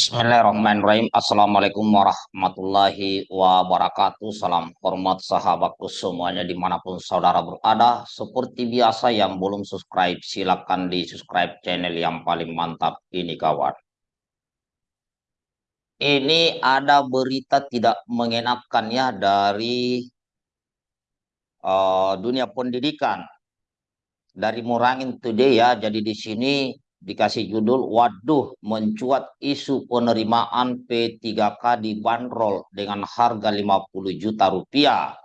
Bismillahirrahmanirrahim. Assalamualaikum warahmatullahi wabarakatuh. Salam hormat sahabatku semuanya di mana pun saudara berada. Seperti biasa yang belum subscribe silakan di subscribe channel yang paling mantap ini kawan. Ini ada berita tidak mengenakan ya dari uh, dunia pendidikan dari Murangin Today ya. Jadi di sini dikasih judul waduh mencuat isu penerimaan P3K di bandrol dengan harga 50 juta rupiah.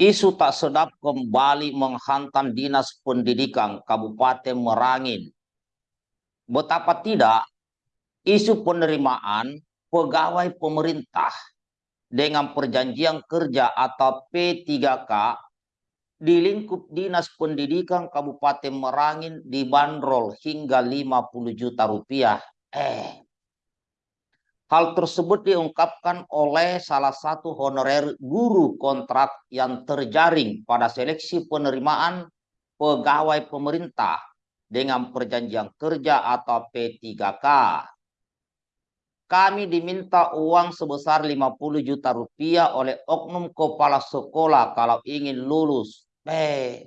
Isu tak sedap kembali menghantam Dinas Pendidikan Kabupaten Merangin. Betapa tidak, isu penerimaan pegawai pemerintah dengan perjanjian kerja atau P3K di lingkup Dinas Pendidikan Kabupaten Merangin dibanderol hingga 50 juta rupiah. Eh, hal tersebut diungkapkan oleh salah satu honorer guru kontrak yang terjaring pada seleksi penerimaan pegawai pemerintah dengan perjanjian kerja atau P3K. Kami diminta uang sebesar 50 juta rupiah oleh oknum kepala sekolah kalau ingin lulus Eh,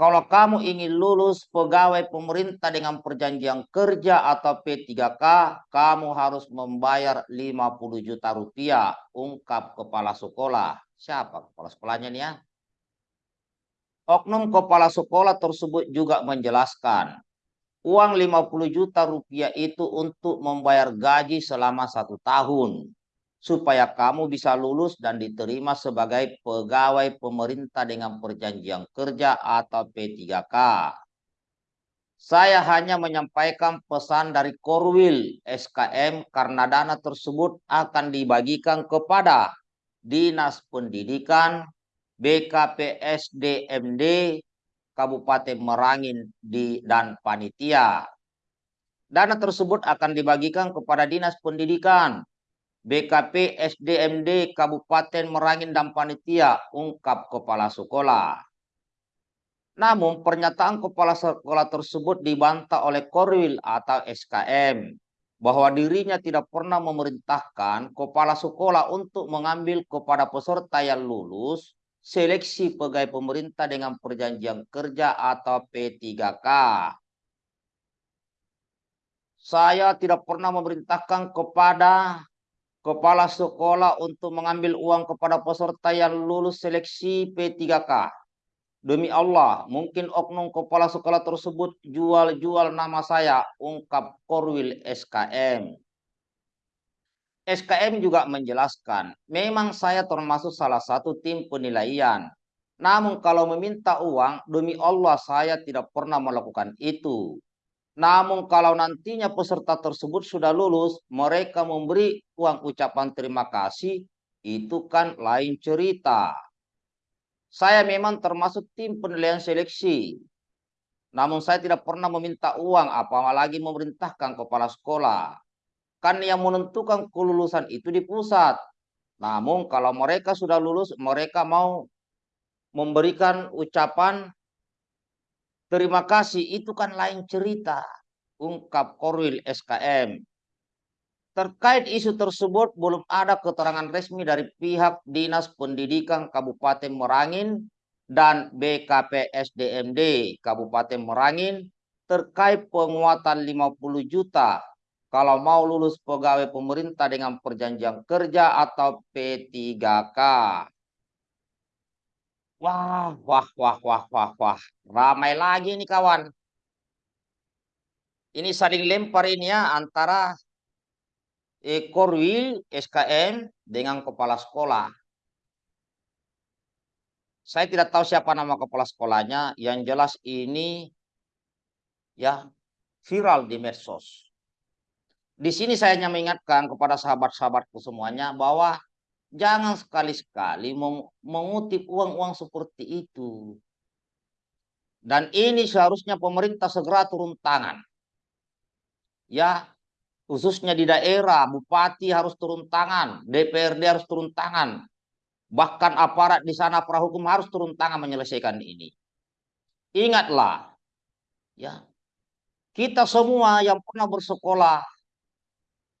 kalau kamu ingin lulus pegawai pemerintah dengan perjanjian kerja atau P3K, kamu harus membayar 50 juta rupiah, ungkap kepala sekolah. Siapa kepala sekolahnya nih ya? Oknum kepala sekolah tersebut juga menjelaskan, uang 50 juta rupiah itu untuk membayar gaji selama satu tahun supaya kamu bisa lulus dan diterima sebagai pegawai pemerintah dengan perjanjian kerja atau P3K. Saya hanya menyampaikan pesan dari Korwil SKM karena dana tersebut akan dibagikan kepada Dinas Pendidikan, BKPSDMD, Kabupaten Merangin di, dan Panitia. Dana tersebut akan dibagikan kepada Dinas Pendidikan, BKP SDMD Kabupaten Merangin dan Panitia, ungkap Kepala Sekolah. Namun pernyataan Kepala Sekolah tersebut dibantah oleh Korwil atau SKM bahwa dirinya tidak pernah memerintahkan Kepala Sekolah untuk mengambil kepada peserta yang lulus seleksi pegawai pemerintah dengan perjanjian kerja atau P3K. Saya tidak pernah memerintahkan kepada kepala sekolah untuk mengambil uang kepada peserta yang lulus seleksi P3K. Demi Allah, mungkin oknum kepala sekolah tersebut jual-jual nama saya, ungkap Korwil SKM. SKM juga menjelaskan, memang saya termasuk salah satu tim penilaian. Namun kalau meminta uang, demi Allah saya tidak pernah melakukan itu. Namun kalau nantinya peserta tersebut sudah lulus, mereka memberi uang ucapan terima kasih, itu kan lain cerita. Saya memang termasuk tim penilaian seleksi. Namun saya tidak pernah meminta uang, apalagi memerintahkan kepala sekolah. Kan yang menentukan kelulusan itu di pusat. Namun kalau mereka sudah lulus, mereka mau memberikan ucapan Terima kasih, itu kan lain cerita, ungkap Korwil SKM. Terkait isu tersebut, belum ada keterangan resmi dari pihak Dinas Pendidikan Kabupaten Merangin dan BKPSDMD Kabupaten Merangin terkait penguatan 50 juta kalau mau lulus pegawai pemerintah dengan perjanjian kerja atau P3K. Wah, wah, wah, wah, wah, wah. Ramai lagi nih kawan. Ini saling lempar ini ya antara Ekorwil SKM dengan kepala sekolah. Saya tidak tahu siapa nama kepala sekolahnya. Yang jelas ini ya viral di medsos. Di sini saya hanya mengingatkan kepada sahabat-sahabatku semuanya bahwa Jangan sekali-sekali mengutip uang-uang seperti itu. Dan ini seharusnya pemerintah segera turun tangan. Ya, khususnya di daerah, bupati harus turun tangan, DPRD harus turun tangan. Bahkan aparat di sana prahukum harus turun tangan menyelesaikan ini. Ingatlah, ya, Kita semua yang pernah bersekolah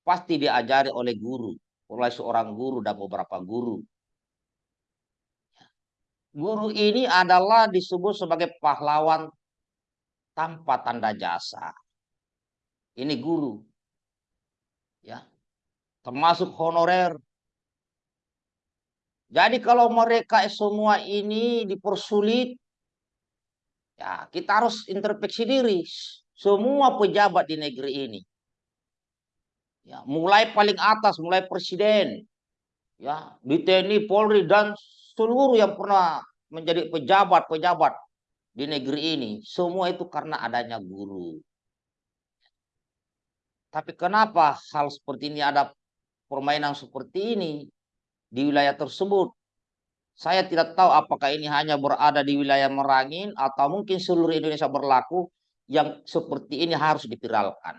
pasti diajari oleh guru, oleh seorang guru dan beberapa guru. Guru ini adalah disebut sebagai pahlawan tanpa tanda jasa. Ini guru. Ya. Termasuk honorer. Jadi kalau mereka semua ini dipersulit ya kita harus introspeksi diri semua pejabat di negeri ini. Ya, mulai paling atas, mulai presiden, ya, di TNI, Polri dan seluruh yang pernah menjadi pejabat-pejabat di negeri ini, semua itu karena adanya guru. Tapi kenapa hal seperti ini ada permainan seperti ini di wilayah tersebut? Saya tidak tahu apakah ini hanya berada di wilayah Merangin atau mungkin seluruh Indonesia berlaku yang seperti ini harus dipiralkan.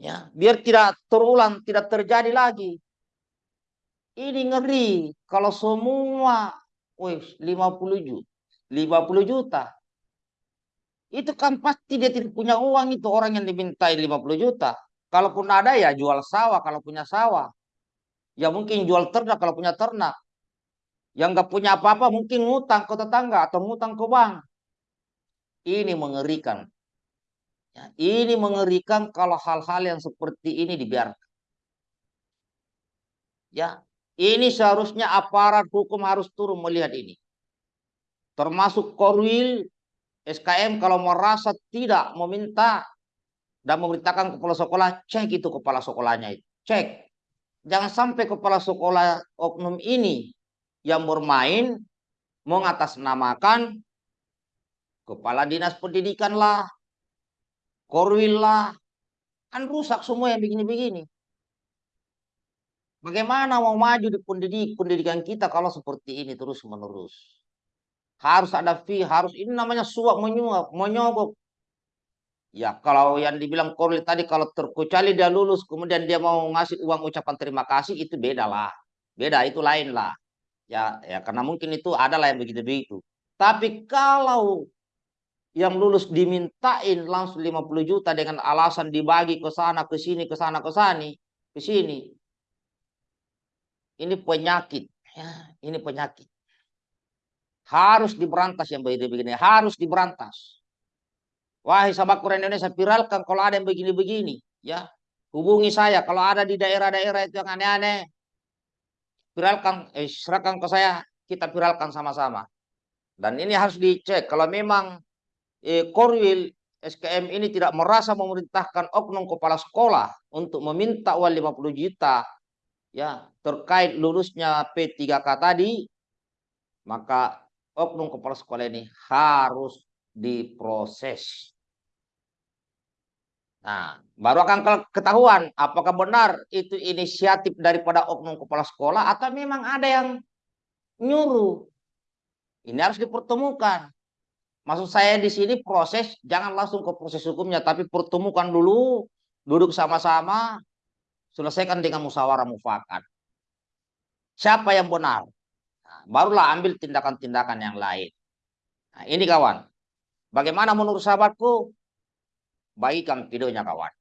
Ya, biar tidak terulang, tidak terjadi lagi. Ini ngeri kalau semua wih 50 juta, 50 juta. Itu kan pasti dia tidak punya uang itu orang yang dimintai 50 juta. Kalaupun ada ya jual sawah kalau punya sawah. Ya mungkin jual ternak kalau punya ternak. Yang nggak punya apa-apa mungkin ngutang ke tetangga atau ngutang ke bank. Ini mengerikan. Ya, ini mengerikan kalau hal-hal yang seperti ini dibiarkan. Ya, ini seharusnya aparat hukum harus turun melihat ini. Termasuk Korwil, SKM kalau merasa tidak meminta dan memerintahkan kepala sekolah, cek itu kepala sekolahnya. Cek. Jangan sampai kepala sekolah oknum ini yang bermain mengatasnamakan kepala dinas pendidikan lah, korwil lah. Kan rusak semua yang begini-begini. Bagaimana mau maju di pendidik, pendidikan kita kalau seperti ini terus menerus? Harus ada fee, harus ini namanya suap menyuap, menyogok. Ya kalau yang dibilang Korli tadi kalau terkecuali dia lulus kemudian dia mau ngasih uang ucapan terima kasih itu beda lah. Beda itu lain lah. Ya ya karena mungkin itu adalah yang begitu-begitu. Tapi kalau yang lulus dimintain langsung 50 juta dengan alasan dibagi ke sana ke sini ke sana ke sini ke sini ini penyakit. Ya, ini penyakit. Harus diberantas yang begini-begini. Harus diberantas. Wahai sahabat Quran Indonesia, viralkan kalau ada yang begini-begini. Ya, hubungi saya kalau ada di daerah-daerah itu yang aneh-aneh. Viralkan, eh, serahkan ke saya, kita viralkan sama-sama. Dan ini harus dicek. Kalau memang eh, Korwil SKM ini tidak merasa memerintahkan oknum kepala sekolah untuk meminta uang 50 juta ya terkait lulusnya P3K tadi, maka oknum kepala sekolah ini harus diproses. Nah, baru akan ketahuan apakah benar itu inisiatif daripada oknum kepala sekolah atau memang ada yang nyuruh. Ini harus dipertemukan. Maksud saya di sini proses jangan langsung ke proses hukumnya, tapi pertemukan dulu, duduk sama-sama, Selesaikan dengan musyawarah mufakat. Siapa yang benar? Nah, barulah ambil tindakan-tindakan yang lain. Nah, ini kawan. Bagaimana menurut sahabatku? Baikkan videonya kawan.